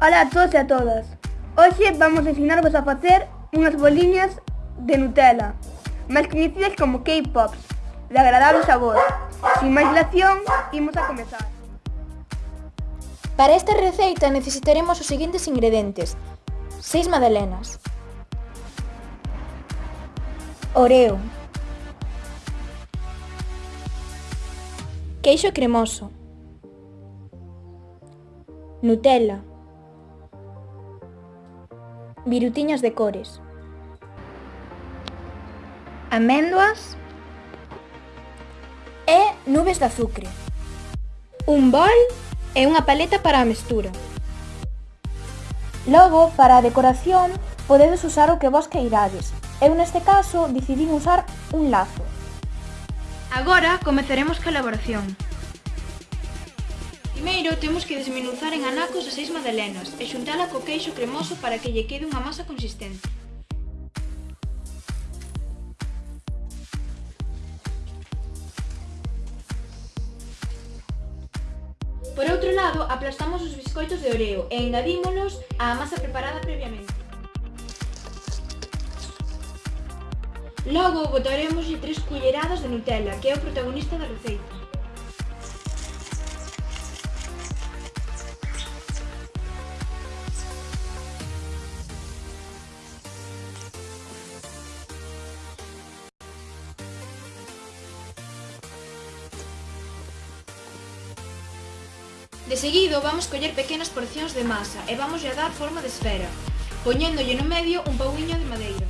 Ola a todos e a todas. Hoxe vamos ensinarvos a facer unhas boliñas de Nutella, máis coñecidas como K-Pops, de agradable sabor. Sin máis dilación, imos a comezar. Para esta receita necesitaremos os seguintes ingredientes. 6 magdalenas. Oreo. Queixo cremoso. Nutella virutiñas de cores, améndoas e nubes de azucre. Un bol e unha paleta para a mestura. Logo, para a decoración, podedes usar o que vos queirades. Eu neste caso decidín usar un lazo. Agora comezaremos coa elaboración. Primeiro temos que desmenuzar en anacos as seis madelenas e xuntala co queixo cremoso para que lle quede unha masa consistente. Por outro lado, aplastamos os biscoitos de oreo e engadímolos á masa preparada previamente. Logo, botaremos 3 culleradas de Nutella, que é o protagonista da receita. De seguido vamos coller pequenas porcións de masa e vamos a dar forma de esfera, poñéndolle no medio un pauiño de madeira.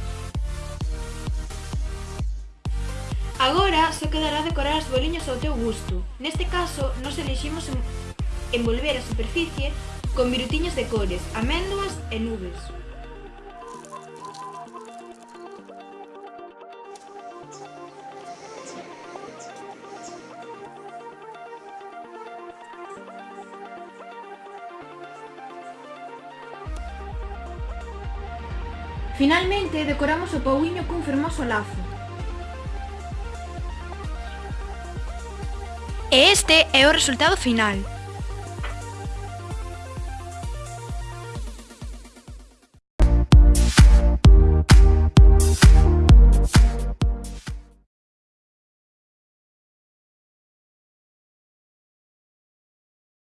Agora só quedará decorar as boliñas ao teu gusto. Neste caso, nos eliximos envolver a superficie con virutiñas de cores, améndoas e nubes. Finalmente, decoramos o pauiño cun fermoso lazo. E este é o resultado final.